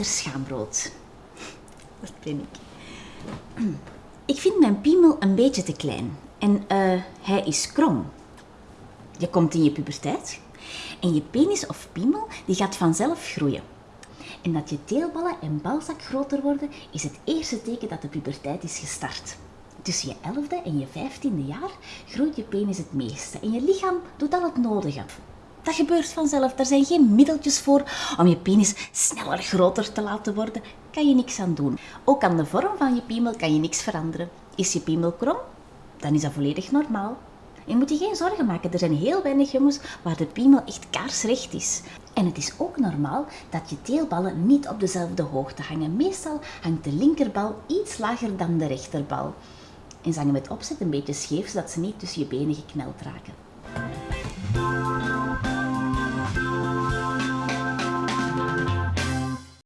schaambrood. Dat ben ik. Ik vind mijn piemel een beetje te klein. En eh, hij is krom. Je komt in je puberteit. En je penis of piemel die gaat vanzelf groeien. En dat je teelballen en balzak groter worden, is het eerste teken dat de puberteit is gestart. Tussen je elfde en je vijftiende jaar groeit je penis het meeste en je lichaam doet al het nodige. Dat gebeurt vanzelf. Er zijn geen middeltjes voor om je penis sneller groter te laten worden. Kan je niks aan doen. Ook aan de vorm van je piemel kan je niks veranderen. Is je piemel krom? Dan is dat volledig normaal. Je moet je geen zorgen maken. Er zijn heel weinig jongens waar de piemel echt kaarsrecht is. En het is ook normaal dat je teelballen niet op dezelfde hoogte hangen. Meestal hangt de linkerbal iets lager dan de rechterbal. En ze hangen met opzet een beetje scheef, zodat ze niet tussen je benen gekneld raken.